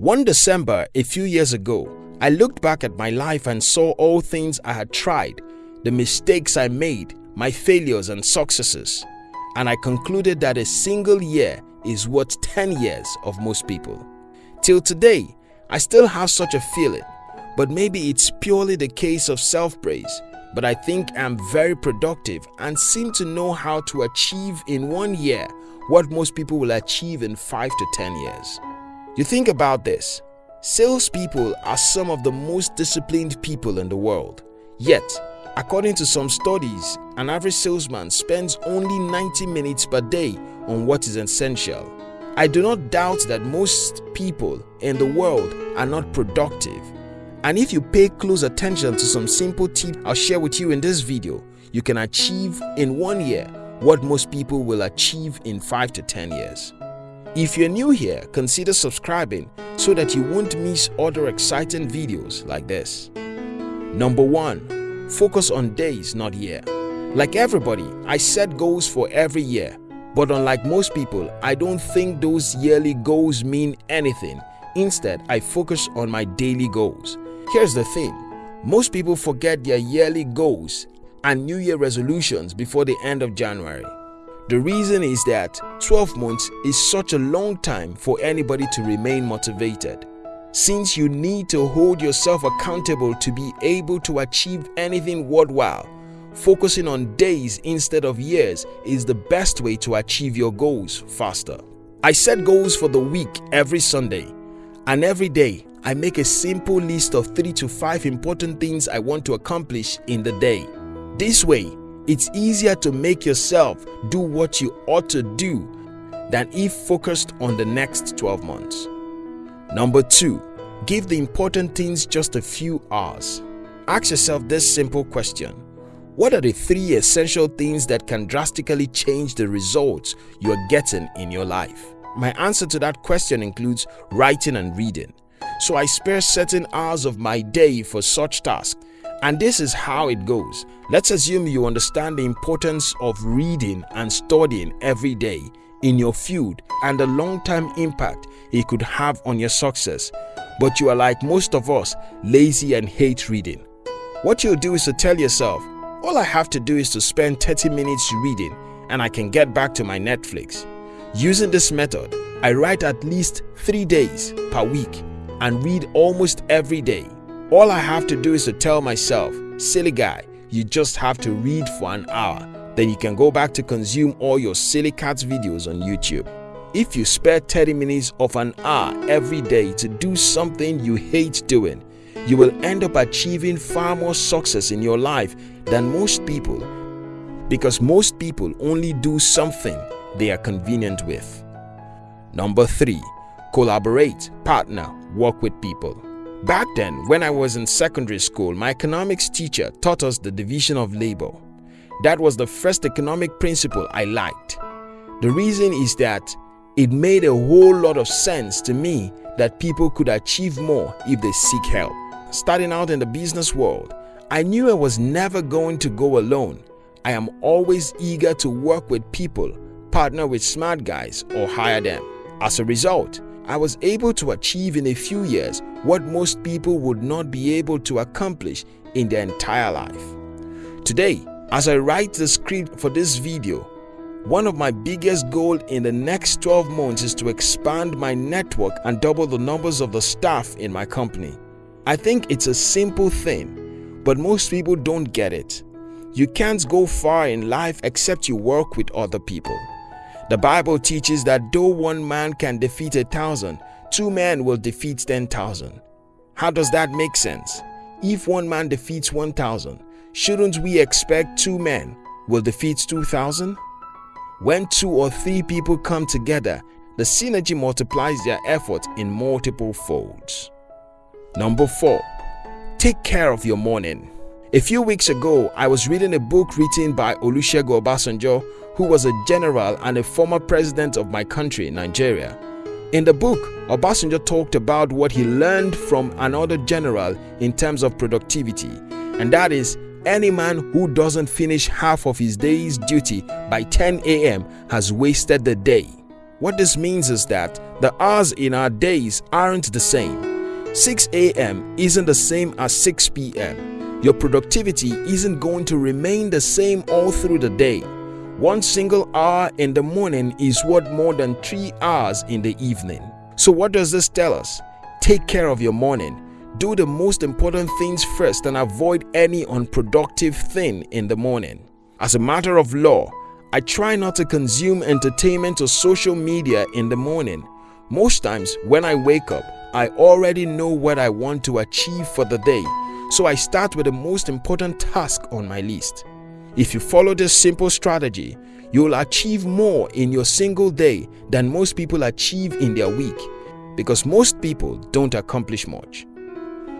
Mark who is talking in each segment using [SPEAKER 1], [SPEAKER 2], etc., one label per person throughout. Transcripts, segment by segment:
[SPEAKER 1] One December a few years ago, I looked back at my life and saw all things I had tried, the mistakes I made, my failures and successes, and I concluded that a single year is worth 10 years of most people. Till today, I still have such a feeling, but maybe it's purely the case of self-praise, but I think I'm very productive and seem to know how to achieve in one year what most people will achieve in 5 to 10 years. You think about this. Salespeople are some of the most disciplined people in the world. Yet, according to some studies, an average salesman spends only 90 minutes per day on what is essential. I do not doubt that most people in the world are not productive. And if you pay close attention to some simple tips I'll share with you in this video, you can achieve in one year what most people will achieve in 5 to 10 years. If you're new here, consider subscribing so that you won't miss other exciting videos like this. Number 1. Focus on days, not year. Like everybody, I set goals for every year. But unlike most people, I don't think those yearly goals mean anything. Instead, I focus on my daily goals. Here's the thing. Most people forget their yearly goals and New Year resolutions before the end of January. The reason is that 12 months is such a long time for anybody to remain motivated. Since you need to hold yourself accountable to be able to achieve anything worthwhile, focusing on days instead of years is the best way to achieve your goals faster. I set goals for the week every Sunday, and every day I make a simple list of 3 to 5 important things I want to accomplish in the day. This way, it's easier to make yourself do what you ought to do than if focused on the next 12 months. Number 2. Give the important things just a few hours. Ask yourself this simple question. What are the three essential things that can drastically change the results you are getting in your life? My answer to that question includes writing and reading. So I spare certain hours of my day for such tasks and this is how it goes. Let's assume you understand the importance of reading and studying every day in your field and the long-term impact it could have on your success. But you are like most of us, lazy and hate reading. What you'll do is to tell yourself, all I have to do is to spend 30 minutes reading and I can get back to my Netflix. Using this method, I write at least 3 days per week and read almost every day. All I have to do is to tell myself, silly guy, you just have to read for an hour. Then you can go back to consume all your silly cats videos on YouTube. If you spare 30 minutes of an hour every day to do something you hate doing, you will end up achieving far more success in your life than most people because most people only do something they are convenient with. Number 3. Collaborate, partner, work with people. Back then, when I was in secondary school, my economics teacher taught us the division of labor. That was the first economic principle I liked. The reason is that it made a whole lot of sense to me that people could achieve more if they seek help. Starting out in the business world, I knew I was never going to go alone. I am always eager to work with people, partner with smart guys or hire them. As a result, I was able to achieve in a few years what most people would not be able to accomplish in their entire life. Today, as I write the script for this video, one of my biggest goals in the next 12 months is to expand my network and double the numbers of the staff in my company. I think it's a simple thing, but most people don't get it. You can't go far in life except you work with other people. The Bible teaches that though one man can defeat a thousand, two men will defeat 10,000. How does that make sense? If one man defeats 1,000, shouldn't we expect two men will defeat 2,000? When two or three people come together, the synergy multiplies their effort in multiple folds. Number 4. Take care of your morning. A few weeks ago, I was reading a book written by Olusegun Obasanjo, who was a general and a former president of my country, Nigeria. In the book, Obasanjo talked about what he learned from another general in terms of productivity, and that is any man who doesn't finish half of his day's duty by 10 a.m. has wasted the day. What this means is that the hours in our days aren't the same. 6 a.m. isn't the same as 6 p.m. Your productivity isn't going to remain the same all through the day. One single hour in the morning is worth more than three hours in the evening. So what does this tell us? Take care of your morning. Do the most important things first and avoid any unproductive thing in the morning. As a matter of law, I try not to consume entertainment or social media in the morning. Most times when I wake up, I already know what I want to achieve for the day, so I start with the most important task on my list. If you follow this simple strategy, you'll achieve more in your single day than most people achieve in their week because most people don't accomplish much.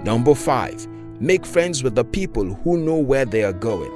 [SPEAKER 1] Number 5. Make friends with the people who know where they are going.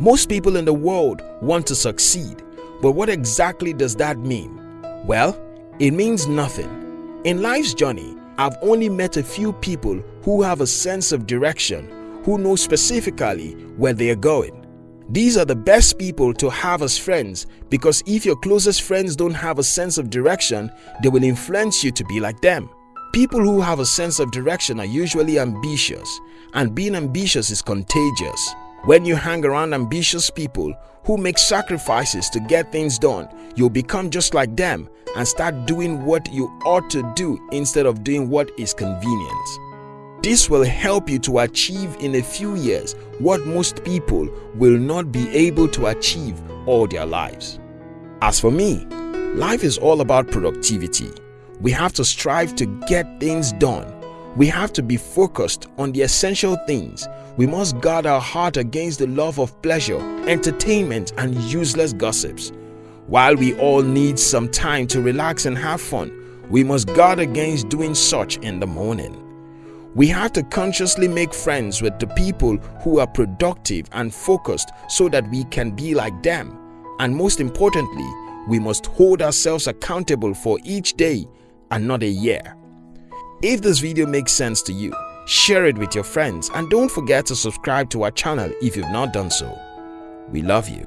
[SPEAKER 1] Most people in the world want to succeed, but what exactly does that mean? Well, it means nothing. In life's journey, I've only met a few people who have a sense of direction, who know specifically where they are going. These are the best people to have as friends because if your closest friends don't have a sense of direction, they will influence you to be like them. People who have a sense of direction are usually ambitious, and being ambitious is contagious. When you hang around ambitious people who make sacrifices to get things done, you'll become just like them and start doing what you ought to do instead of doing what is convenient. This will help you to achieve in a few years what most people will not be able to achieve all their lives. As for me, life is all about productivity. We have to strive to get things done. We have to be focused on the essential things. We must guard our heart against the love of pleasure, entertainment, and useless gossips. While we all need some time to relax and have fun, we must guard against doing such in the morning. We have to consciously make friends with the people who are productive and focused so that we can be like them. And most importantly, we must hold ourselves accountable for each day and not a year. If this video makes sense to you, share it with your friends and don't forget to subscribe to our channel if you've not done so. We love you.